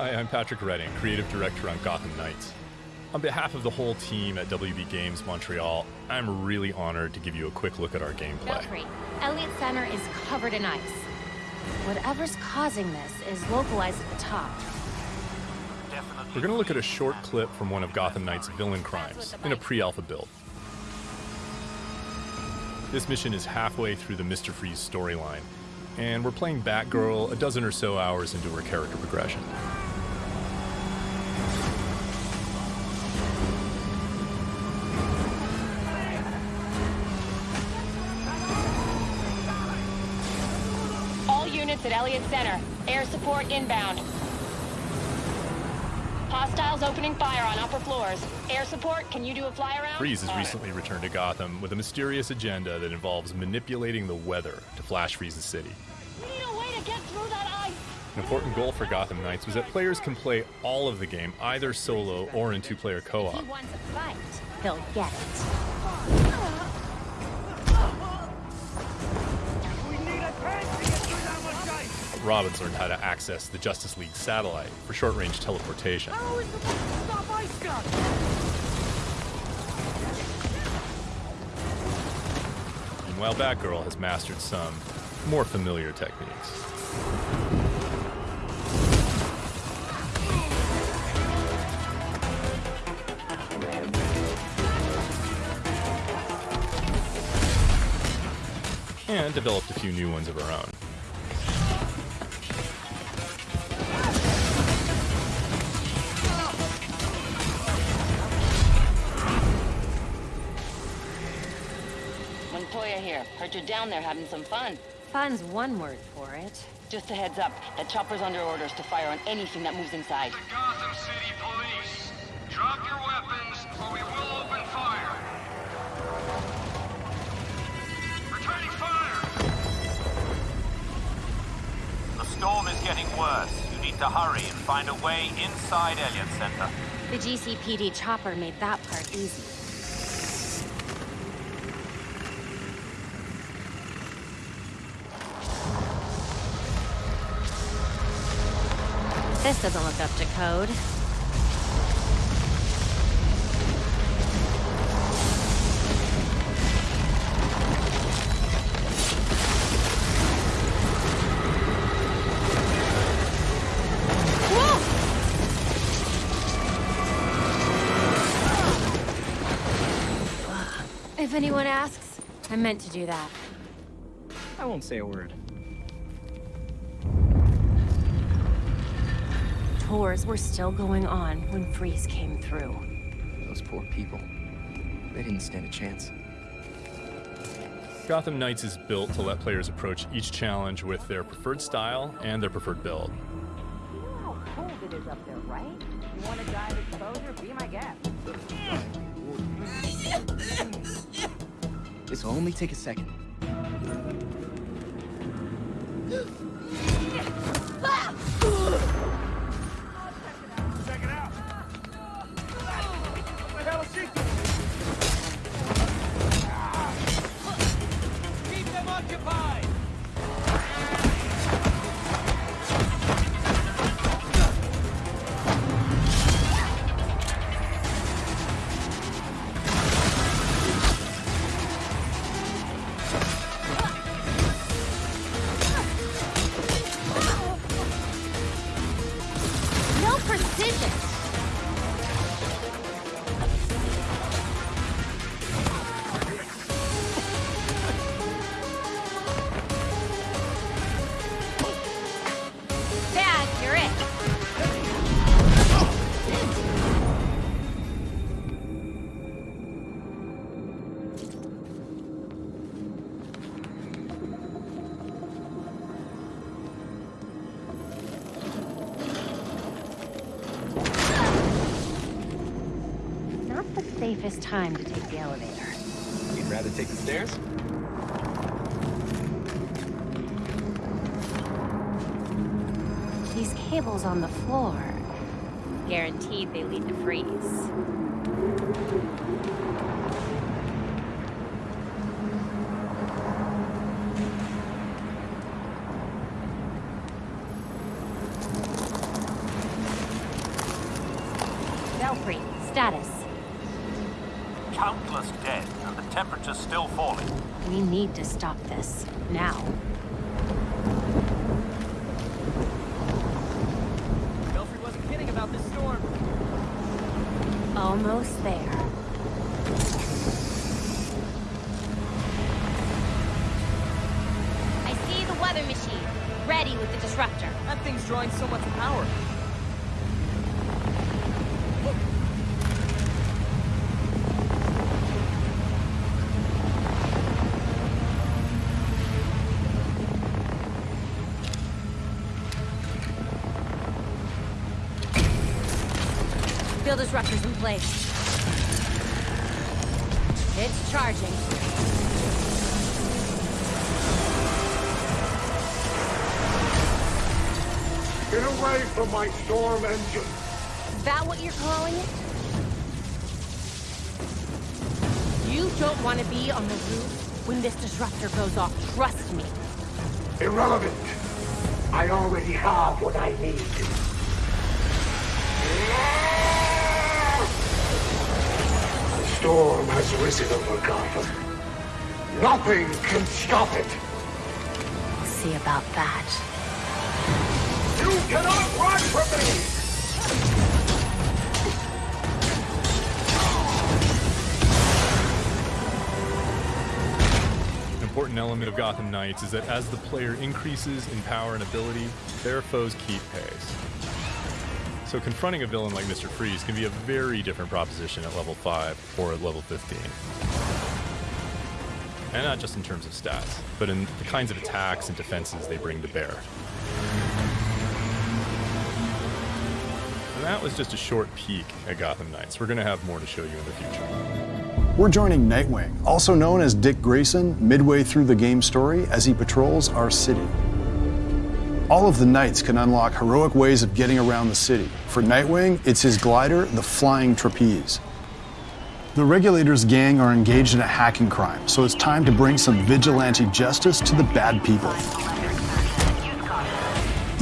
Hi, I'm Patrick Redding, creative director on Gotham Knights. On behalf of the whole team at WB Games Montreal, I'm really honored to give you a quick look at our gameplay. Worry. Elliott Center is covered in ice. Whatever's causing this is localized at the top. We're going to look at a short clip from one of Gotham Knight's villain crimes in a pre-alpha build. This mission is halfway through the Mr. Freeze storyline, and we're playing Batgirl a dozen or so hours into her character progression. All units at Elliott Center. Air support inbound. Hostiles opening fire on upper floors. Air support, can you do a fly around? Freeze has recently returned to Gotham with a mysterious agenda that involves manipulating the weather to flash freeze the city. We need a way to get through that ice. An important goal for Gotham Knights was that players can play all of the game either solo or in two-player co-op. He wants a fight. He'll get it. Robin's learned how to access the Justice League satellite for short-range teleportation. Meanwhile, Batgirl has mastered some more familiar techniques. And developed a few new ones of her own. Here. You're down there having some fun. Fun's one word for it. Just a heads up, the chopper's under orders to fire on anything that moves inside. The Gotham City Police. Drop your weapons or we will open fire. Returning fire! The storm is getting worse. You need to hurry and find a way inside Elliott Center. The GCPD chopper made that part easy. This doesn't look up to code. If anyone asks, I meant to do that. I won't say a word. Tours were still going on when Freeze came through. Those poor people. They didn't stand a chance. Gotham Knights is built to let players approach each challenge with their preferred style and their preferred build. You know how cold it is up there, right? You want to dive exposure? Be my guest. This will only take a second. The time to take the elevator. You'd rather take the stairs? These cables on the floor. Guaranteed they lead to freeze. Belfry, status. Countless dead, and the temperature's still falling. We need to stop this. Now. Belfry wasn't kidding about this storm. Almost there. I see the weather machine. Ready with the disruptor. That thing's drawing so much power. Away from my storm engine! Is that what you're calling it? You don't want to be on the roof when this disruptor goes off. Trust me. Irrelevant! I already have what I need. The storm has risen over Gotham. Nothing can stop it! We'll see about that. An important element of Gotham Knights is that as the player increases in power and ability, their foes keep pace. So confronting a villain like Mr. Freeze can be a very different proposition at level 5 or at level 15. And not just in terms of stats, but in the kinds of attacks and defenses they bring to bear. That was just a short peek at Gotham Knights. We're going to have more to show you in the future. We're joining Nightwing, also known as Dick Grayson, midway through the game story as he patrols our city. All of the Knights can unlock heroic ways of getting around the city. For Nightwing, it's his glider, the Flying Trapeze. The Regulators gang are engaged in a hacking crime, so it's time to bring some vigilante justice to the bad people.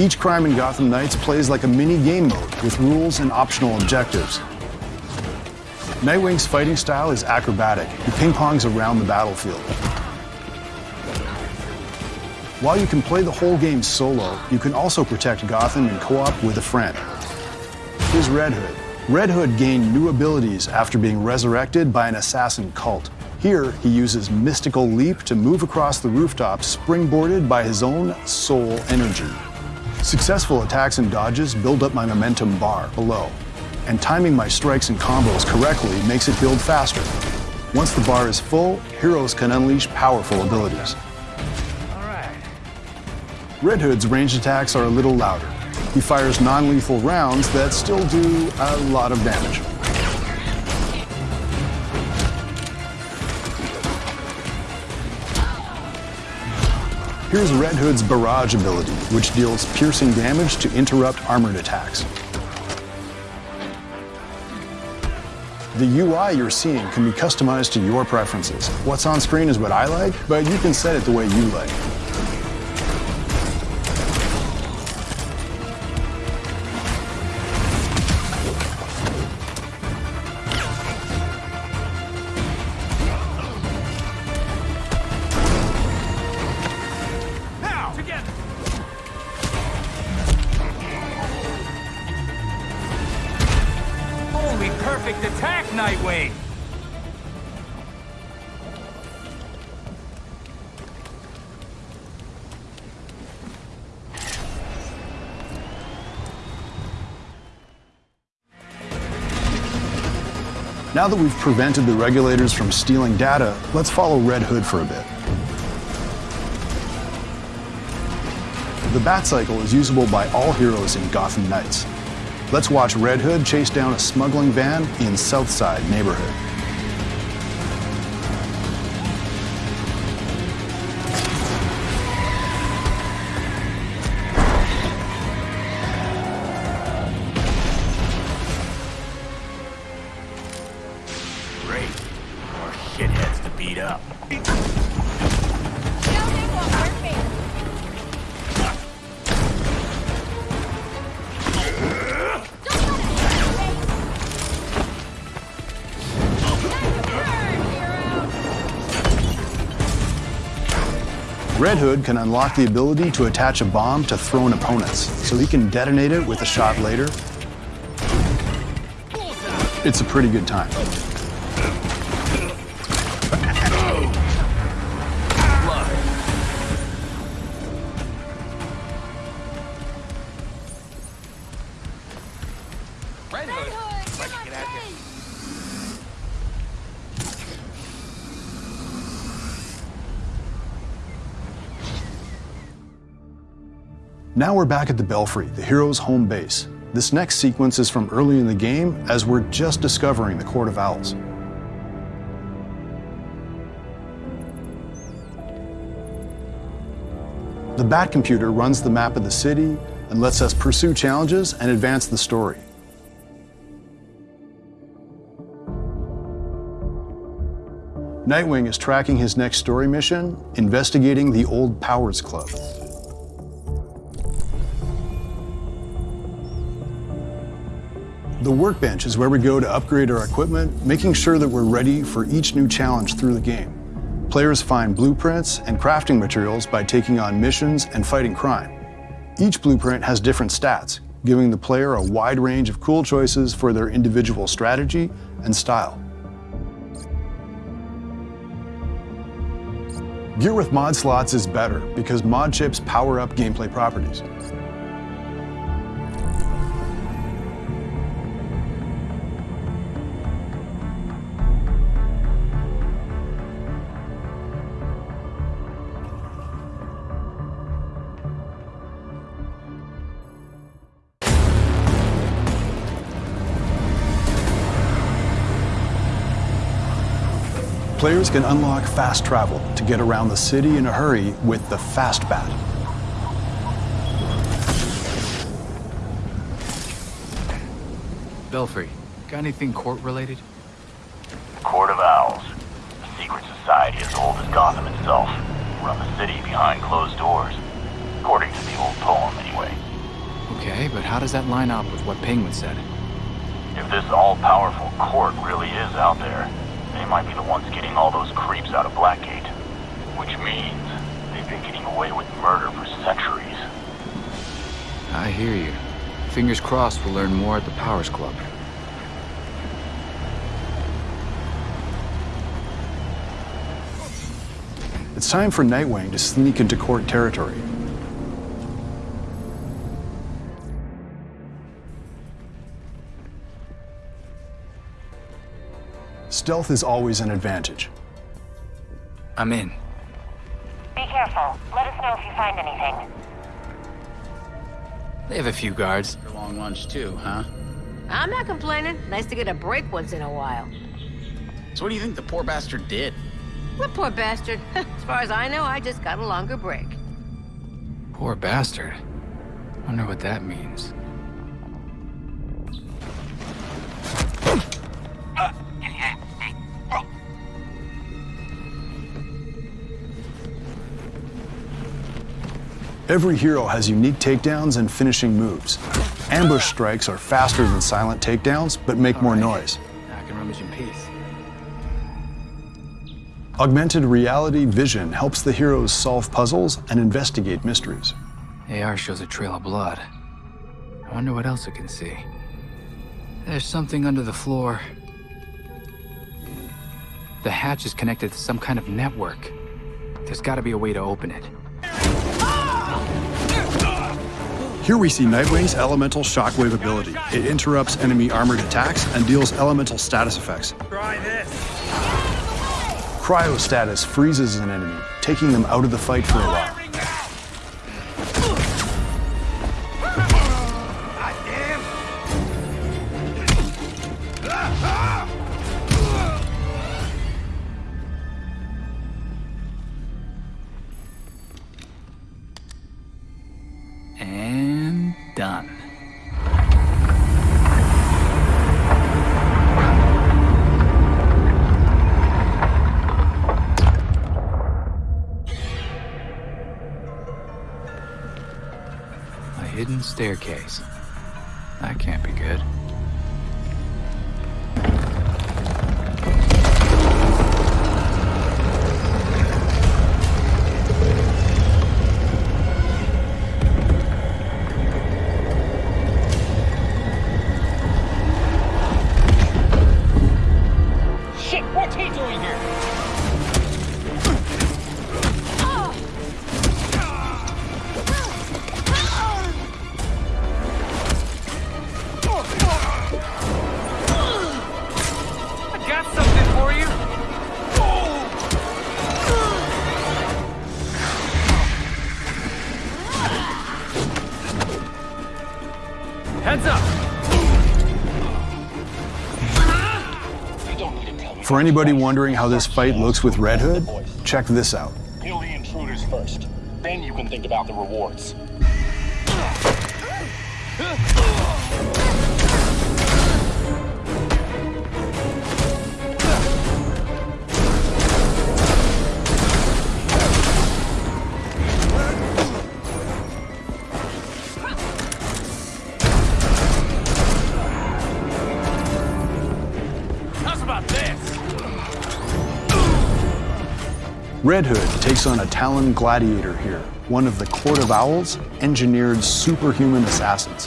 Each crime in Gotham Knights plays like a mini game mode with rules and optional objectives. Nightwing's fighting style is acrobatic. He ping pongs around the battlefield. While you can play the whole game solo, you can also protect Gotham in co op with a friend. Here's Red Hood. Red Hood gained new abilities after being resurrected by an assassin cult. Here, he uses Mystical Leap to move across the rooftop, springboarded by his own soul energy. Successful attacks and dodges build up my momentum bar below, and timing my strikes and combos correctly makes it build faster. Once the bar is full, heroes can unleash powerful abilities. Red Hood's ranged attacks are a little louder. He fires non lethal rounds that still do a lot of damage. Here's Red Hood's Barrage ability, which deals piercing damage to interrupt armored attacks. The UI you're seeing can be customized to your preferences. What's on screen is what I like, but you can set it the way you like. Now that we've prevented the regulators from stealing data, let's follow Red Hood for a bit. The Bat Cycle is usable by all heroes in Gotham Knights. Let's watch Red Hood chase down a smuggling van in Southside neighborhood. Hood can unlock the ability to attach a bomb to thrown opponents, so he can detonate it with a shot later. It's a pretty good time. Now we're back at the Belfry, the hero's home base. This next sequence is from early in the game as we're just discovering the Court of Owls. The Bat computer runs the map of the city and lets us pursue challenges and advance the story. Nightwing is tracking his next story mission, investigating the Old Powers Club. The workbench is where we go to upgrade our equipment, making sure that we're ready for each new challenge through the game. Players find blueprints and crafting materials by taking on missions and fighting crime. Each blueprint has different stats, giving the player a wide range of cool choices for their individual strategy and style. Gear with mod slots is better because mod chips power up gameplay properties. Players can unlock fast travel to get around the city in a hurry with the Fast Bat. Belfry, got anything court related? Court of Owls. A secret society as old as Gotham itself. Run the city behind closed doors. According to the old poem, anyway. Okay, but how does that line up with what Penguin said? If this all-powerful court really is out there, they might be the ones getting all those creeps out of Blackgate. Which means they've been getting away with murder for centuries. I hear you. Fingers crossed we'll learn more at the Powers Club. It's time for Nightwing to sneak into court territory. Stealth is always an advantage. I'm in. Be careful. Let us know if you find anything. They have a few guards. For long lunch too, huh? I'm not complaining. Nice to get a break once in a while. So what do you think the poor bastard did? What poor bastard? as far as I know, I just got a longer break. Poor bastard. Wonder what that means. Every hero has unique takedowns and finishing moves. Ambush strikes are faster than silent takedowns, but make more noise. I can rummage in peace. Augmented reality vision helps the heroes solve puzzles and investigate mysteries. AR shows a trail of blood. I wonder what else it can see. There's something under the floor. The hatch is connected to some kind of network. There's gotta be a way to open it. Here we see Nightwing's elemental shockwave ability. It interrupts enemy armored attacks and deals elemental status effects. Try this. Cryo status freezes an enemy, taking them out of the fight for a while. Staircase. That can't be good. For anybody wondering how this fight looks with Red Hood, check this out. Kill the intruders first. Then you can think about the rewards. Red Hood takes on a Talon Gladiator here, one of the Court of Owls engineered superhuman assassins.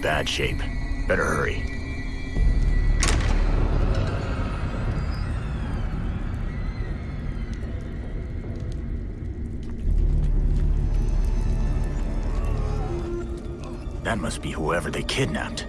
Bad shape. Better hurry. That must be whoever they kidnapped.